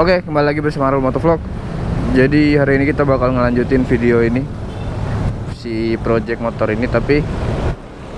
Oke, kembali lagi bersama Arul Motovlog. Jadi hari ini kita bakal ngelanjutin video ini si project motor ini tapi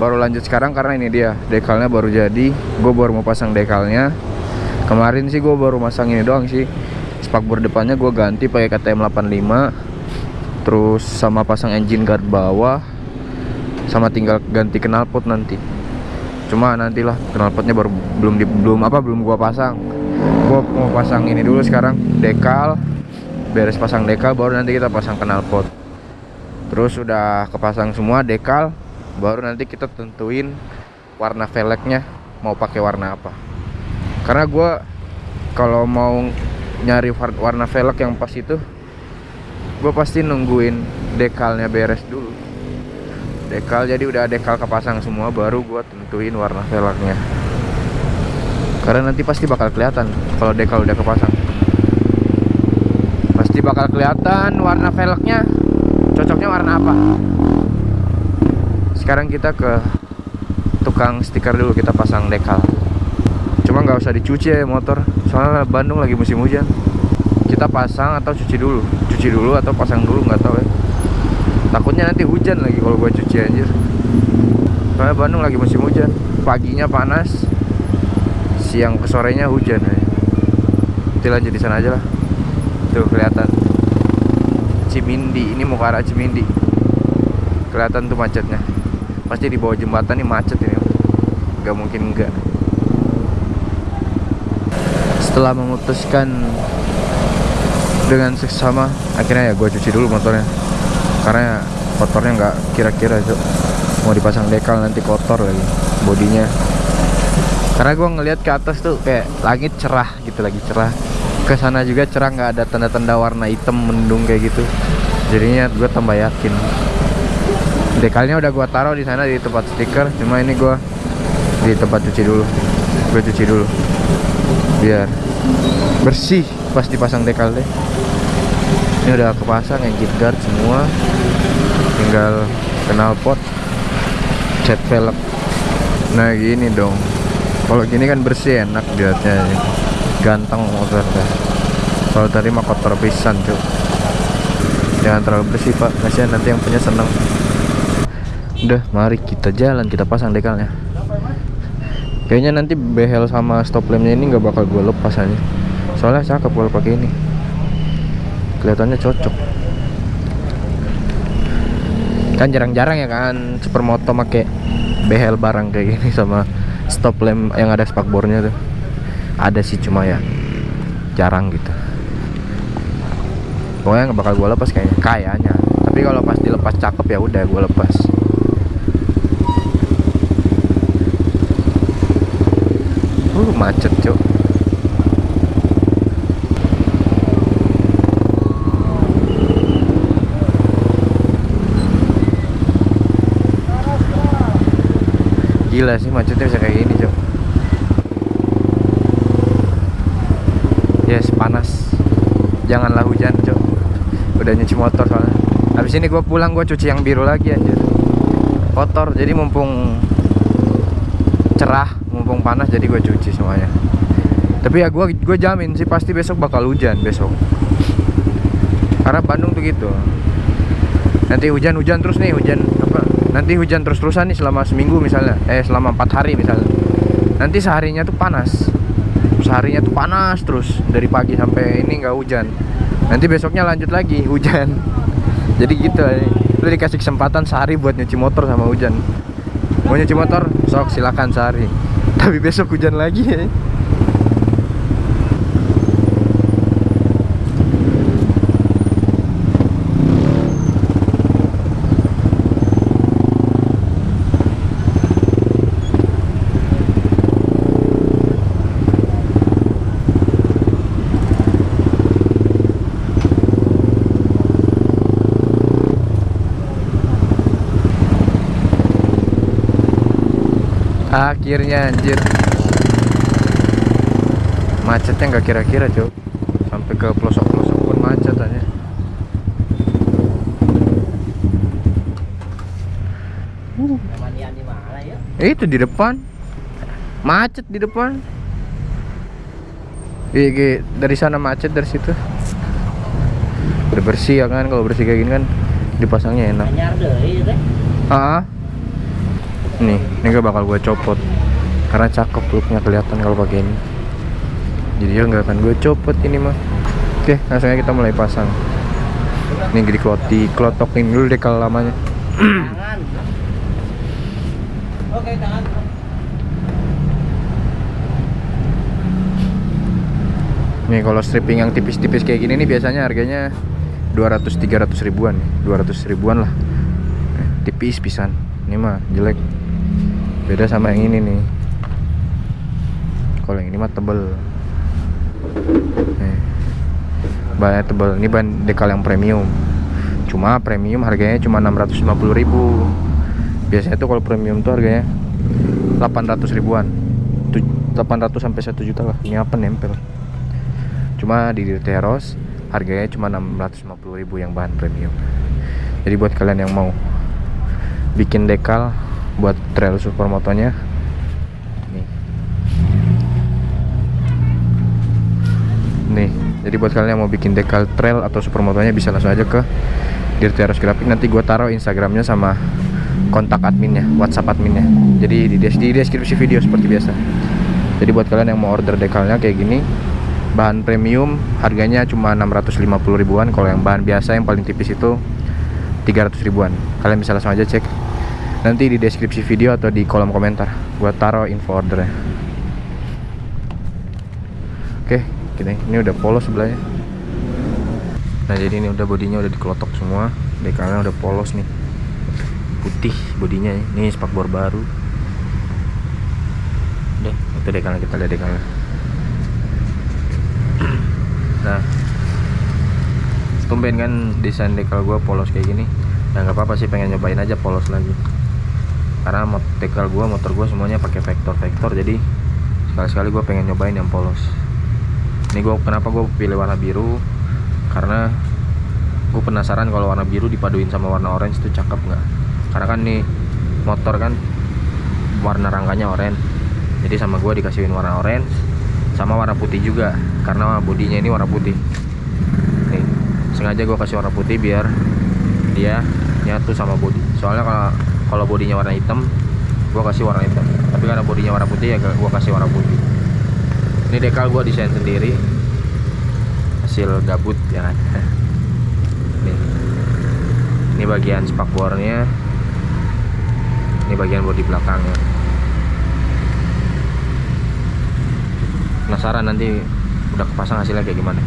baru lanjut sekarang karena ini dia dekalnya baru jadi. Gue baru mau pasang dekalnya. Kemarin sih gue baru masang ini doang sih. Spakbor depannya gue ganti pakai KTM 85. Terus sama pasang engine guard bawah. Sama tinggal ganti knalpot nanti. Cuma nantilah knalpotnya baru belum di, belum apa belum gua pasang gue mau pasang ini dulu sekarang dekal. Beres pasang dekal baru nanti kita pasang knalpot. Terus sudah kepasang semua dekal baru nanti kita tentuin warna velgnya mau pakai warna apa. Karena gue kalau mau nyari warna velg yang pas itu gue pasti nungguin dekalnya beres dulu. Dekal jadi udah dekal kepasang semua baru gue tentuin warna velgnya karena nanti pasti bakal kelihatan kalau dekal udah kepasang. Pasti bakal kelihatan warna velgnya. Cocoknya warna apa? Sekarang kita ke tukang stiker dulu kita pasang dekal. Cuma nggak usah dicuci ya motor soalnya Bandung lagi musim hujan. Kita pasang atau cuci dulu? Cuci dulu atau pasang dulu nggak tahu ya. Takutnya nanti hujan lagi kalau gue cuci anjir. Soalnya Bandung lagi musim hujan paginya panas siang ke sorenya hujan ya. Nanti lanjut di sana aja lah. Tuh kelihatan. Cimindi, ini mau ke arah Cimindi. Kelihatan tuh macetnya. Pasti di bawah jembatan nih macet ini. Gak mungkin enggak. Setelah memutuskan dengan seksama, akhirnya ya gue cuci dulu motornya. Karena kotornya nggak kira-kira cok mau dipasang dekal nanti kotor lagi bodinya karena gue ngelihat ke atas tuh kayak langit cerah gitu lagi cerah. Ke sana juga cerah nggak ada tanda-tanda warna hitam mendung kayak gitu. Jadinya gue tambah yakin. Dekalnya udah gue taruh di sana di tempat stiker cuma ini gue di tempat cuci dulu. Gue cuci dulu. Biar bersih pas dipasang dekal deh. Ini udah kepasang engine guard semua. Tinggal knalpot cat velg. Nah gini dong kalau gini kan bersih enak dilihatnya ganteng motor deh kalau tadi mah kotor pisan cuy jangan terlalu bersih pak. Kasihan nanti yang punya seneng. Udah mari kita jalan kita pasang dekalnya. Kayaknya nanti behel sama stop lampnya ini nggak bakal gue lepas aja soalnya cakep kalau pakai ini. Kelihatannya cocok. Kan jarang-jarang ya kan supermoto make behel barang kayak gini sama stop lamp yang ada spakbornya tuh. Ada sih cuma ya jarang gitu. Pokoknya nggak bakal gue lepas kayaknya. Kayaknya. Tapi kalau pas dilepas cakep ya udah gue lepas. Uh macet cok gila sih macetnya bisa kayak gini cok. Yes panas. Janganlah hujan cok. Udah nyuci motor soalnya. Habis ini gue pulang gue cuci yang biru lagi anjir. Kotor jadi mumpung cerah mumpung panas jadi gue cuci semuanya. Tapi ya gue gue jamin sih pasti besok bakal hujan besok. Karena Bandung tuh gitu. Nanti hujan-hujan terus nih hujan apa nanti hujan terus-terusan nih selama seminggu misalnya. Eh selama empat hari misalnya. Nanti seharinya tuh panas. Seharinya tuh panas terus dari pagi sampai ini nggak hujan. Nanti besoknya lanjut lagi hujan. Jadi gitu lu dikasih kesempatan sehari buat nyuci motor sama hujan. Mau nyuci motor? Sok silakan sehari. Tapi besok hujan lagi ya akhirnya anjir. Macetnya nggak kira-kira cok sampai ke pelosok-pelosok pun macet aja uh. itu di depan. Macet di depan. Iya, kayak dari sana macet dari situ. Udah bersih ya kan, kalau bersih kayak gini kan dipasangnya enak. Ah, nih, ini gak bakal gue copot karena cakep looknya kelihatan kalau pakai ini. Jadi ya nggak akan gue copot ini mah. Oke, langsung aja kita mulai pasang. Ini di kloti, klotokin dulu deh kalau lamanya. Oke, tangan. Nih kalau stripping yang tipis-tipis kayak gini nih biasanya harganya 200-300 ribuan nih 200 ribuan lah Eh, Tipis pisan Ini mah jelek Beda sama yang ini nih. Kalau yang ini mah tebel. Nih. Bahannya tebel. Ini bahan dekal yang premium. Cuma premium harganya cuma 650 ribu. Biasanya tuh kalau premium tuh harganya 800 ribuan. Tu- 800 sampai 1 juta lah. Ini apa nempel? Cuma di Teros harganya cuma 650.000 yang bahan premium. Jadi buat kalian yang mau bikin dekal buat trail supermotonya nih. Nih jadi buat kalian yang mau bikin dekal trail atau supermotonya bisa langsung aja ke Dirteros Graphic. Nanti gua taruh Instagramnya sama kontak adminnya WhatsApp adminnya. Jadi di, des- di deskripsi video seperti biasa. Jadi buat kalian yang mau order dekalnya kayak gini bahan premium harganya cuma 650 ribuan. Kalau yang bahan biasa yang paling tipis itu 300 ribuan. Kalian bisa langsung aja cek nanti di deskripsi video atau di kolom komentar. Gua taruh info ordernya. Oke gini ini udah polos sebelahnya. Nah jadi ini udah bodinya udah dikelotok semua. Dekalnya udah polos nih. Putih bodinya ya. ini spakbor baru. Deh itu dekalnya kita lihat dekalnya. Nah tumben kan desain dekal gue polos kayak gini. Nah nggak apa-apa sih pengen nyobain aja polos lagi karena mot dekal gue motor gue semuanya pakai vektor-vektor jadi sekali-sekali gue pengen nyobain yang polos. Ini gue kenapa gue pilih warna biru? Karena gue penasaran kalau warna biru dipaduin sama warna orange itu cakep nggak? Karena kan nih motor kan warna rangkanya oranye jadi sama gue dikasihin warna orange sama warna putih juga karena bodinya ini warna putih. Nih sengaja gue kasih warna putih biar dia nyatu sama body soalnya kalau kalau bodinya warna hitam gue kasih warna hitam. Tapi karena bodinya warna putih ya gue kasih warna putih. Ini dekal gue desain sendiri. Hasil gabut ya kan? Nih. Ini bagian spakbornya ini bagian bodi belakangnya. Penasaran nanti udah kepasang hasilnya kayak gimana.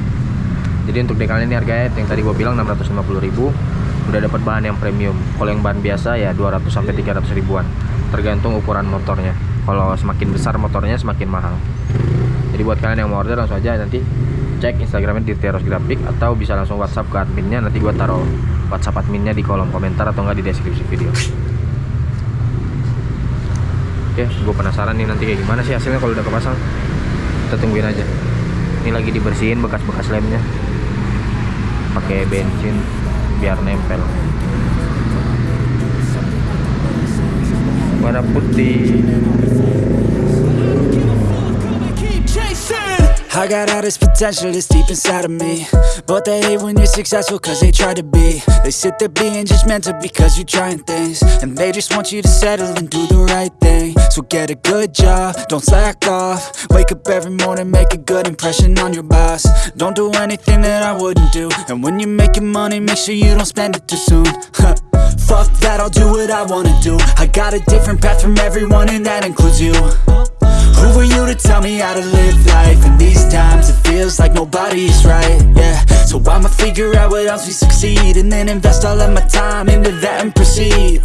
Jadi untuk dekalnya ini harganya yang tadi gue bilang 650.000 udah dapat bahan yang premium. Kalau yang bahan biasa ya 200 sampai 300 ribuan. Tergantung ukuran motornya. Kalau semakin besar motornya semakin mahal. Jadi buat kalian yang mau order langsung aja nanti cek instagramnya di Teros Graphic atau bisa langsung whatsapp ke adminnya. Nanti gue taruh whatsapp adminnya di kolom komentar atau enggak di deskripsi video. Oke gue penasaran nih nanti kayak gimana sih hasilnya kalau udah kepasang. Kita tungguin aja. Ini lagi dibersihin bekas-bekas lemnya. Pakai bensin biar nempel warna putih I got all this potential that's deep inside of me. But they hate when you're successful cause they try to be. They sit there being judgmental because you're trying things. And they just want you to settle and do the right thing So get a good job, don't slack off. Wake up every morning, make a good impression on your boss. Don't do anything that I wouldn't do. And when you're making money, make sure you don't spend it too soon. Fuck that, I'll do what I wanna do. I got a different path from everyone and that includes you. Who are you to tell me how to live life? In these times it feels like nobody's right, yeah. So I'ma figure out what else we succeed And then invest all of my time into that and proceed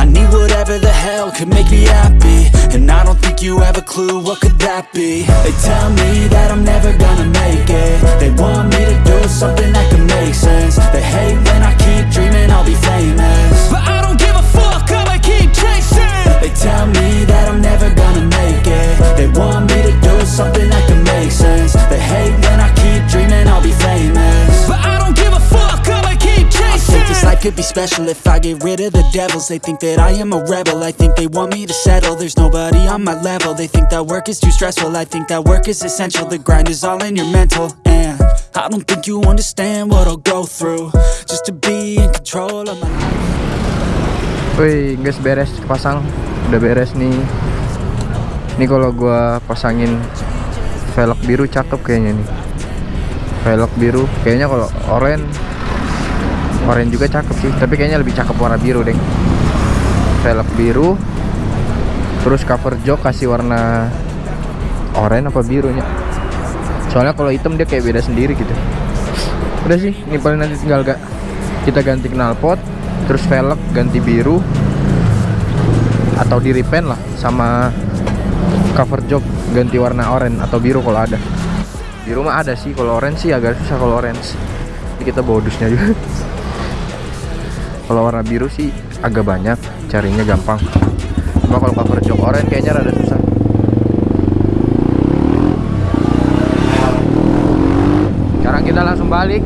I need whatever the hell could make me happy. And I don't think you have a clue what could that be. They tell me that I'm never gonna make it. They want me to do something that could make sense. They hate when I keep dreaming I'll be famous. But I don't give a fuck, I'ma keep chasing. They tell me that I'm never gonna make it. They want me to do something that could be special if I get rid of the devils. They think that I am a rebel. I think they want me to settle. There's nobody on my level. They think that work is too stressful. I think that work is essential. The grind is all in your mental. And I don't think you understand what I'll go through just to be in control of my. Wih, guys beres pasang, udah beres nih. Ini kalau gua pasangin velg biru cakep kayaknya nih. Velg biru, kayaknya kalau oranye, oranye juga cakep sih. Tapi kayaknya lebih cakep warna biru deh. Velg biru, terus cover jok kasih warna oranye apa birunya. Soalnya kalau hitam dia kayak beda sendiri gitu. Udah sih, ini paling nanti tinggal gak kita ganti knalpot, terus velg ganti biru atau di repaint lah sama cover jok ganti warna oranye atau biru kalau ada. Biru mah ada sih, kalau orange sih agak susah kalau orange. Ini kita bawa dusnya juga. Kalau warna biru sih agak banyak, carinya gampang. Cuma kalau cover jok oranye kayaknya rada susah. Sekarang kita langsung balik.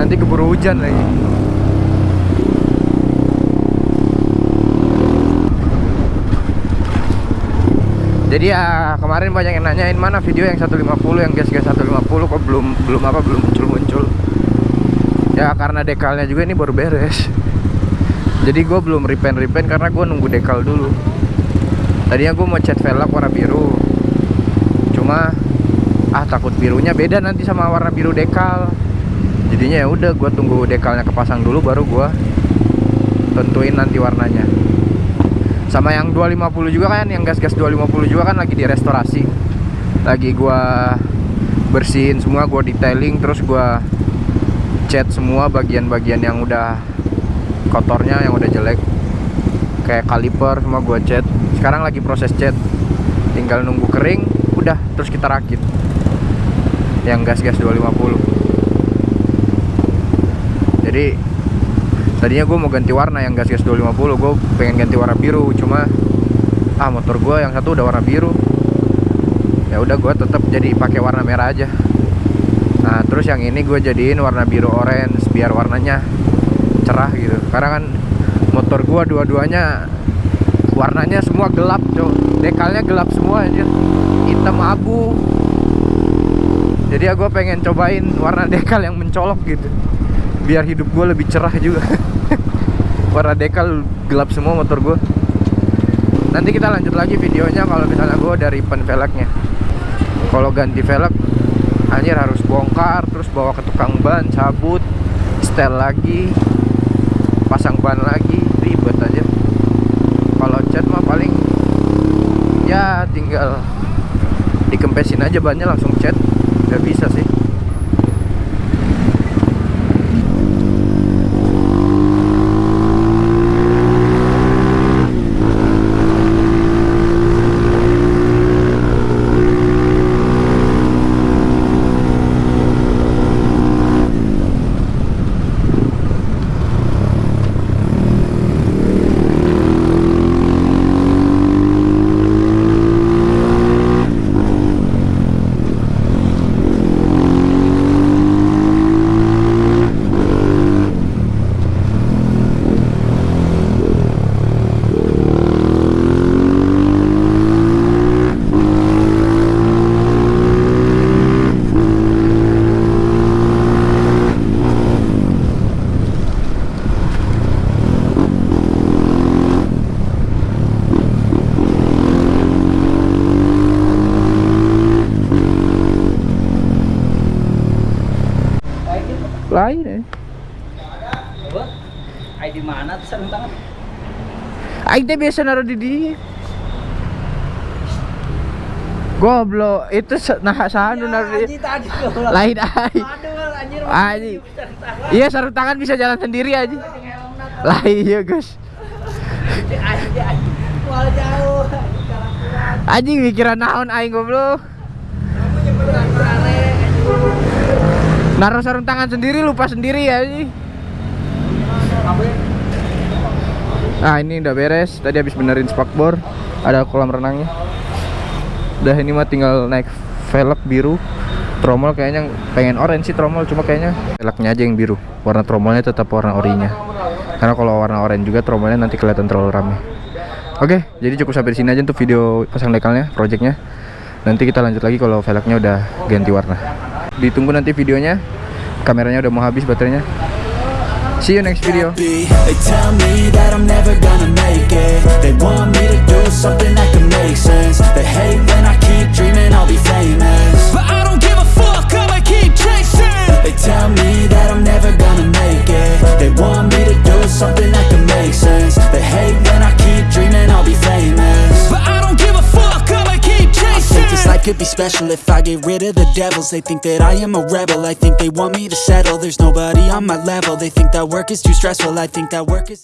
Nanti keburu hujan lagi. Jadi ya kemarin banyak yang nanyain mana video yang 150 yang gas-gas 150 kok belum belum apa belum muncul-muncul. Ya karena dekalnya juga ini baru beres. Jadi gue belum repaint-repaint karena gue nunggu dekal dulu. Tadinya gue mau cat velg warna biru. Cuma ah takut birunya beda nanti sama warna biru dekal. Jadinya ya udah gue tunggu dekalnya kepasang dulu baru gue tentuin nanti warnanya sama yang 250 juga kan yang gas-gas 250 juga kan lagi direstorasi lagi gua bersihin semua gua detailing terus gua cat semua bagian-bagian yang udah kotornya yang udah jelek. Kayak kaliper semua gua cat. Sekarang lagi proses cat. Tinggal nunggu kering udah terus kita rakit. Yang gas-gas 250 jadi tadinya gue mau ganti warna yang gas gas 250 gue pengen ganti warna biru cuma ah motor gue yang satu udah warna biru. Ya udah gue tetap jadi pakai warna merah aja. Nah terus yang ini gue jadiin warna biru orange biar warnanya cerah gitu. Karena kan motor gue dua-duanya warnanya semua gelap cok dekalnya gelap semua aja hitam abu. Jadi ya gue pengen cobain warna dekal yang mencolok gitu. Biar hidup gue lebih cerah juga. Warna dekal gelap semua motor gue nanti kita lanjut lagi videonya kalau misalnya gue dari pen velgnya. Kalau ganti velg anjir harus bongkar terus bawa ke tukang ban cabut setel lagi pasang ban lagi ribet aja. Kalau cat mah paling ya tinggal dikempesin aja bannya langsung cat. Udah bisa sih Teh biasa naruh di dia. Goblok, itu nah sanu naruh di Anjing lain ai. Anjing. sarung tangan. Iya sarung tangan bisa jalan sendiri aja. Lah iya guys. Anjing anjing. Anjing mikiran naon aing goblok. Naruh sarung tangan sendiri lupa sendiri ya anjing. Nah ini udah beres. Tadi habis benerin spakbor Ada kolam renangnya. Udah ini mah tinggal naik velg biru. Tromol kayaknya pengen orange sih tromol Cuma kayaknya velgnya aja yang biru. Warna tromolnya tetap warna orinya. Karena kalau warna orange juga tromolnya nanti kelihatan terlalu ramai Oke jadi cukup sampai sini aja untuk video pasang dekalnya projectnya. Nanti kita lanjut lagi kalau velgnya udah ganti warna. Ditunggu nanti videonya. Kameranya udah mau habis baterainya. See you next video. could be special if I get rid of the devils. They think that I am a rebel, I think they want me to settle. There's nobody on my level, they think that work is too stressful. I think that work is...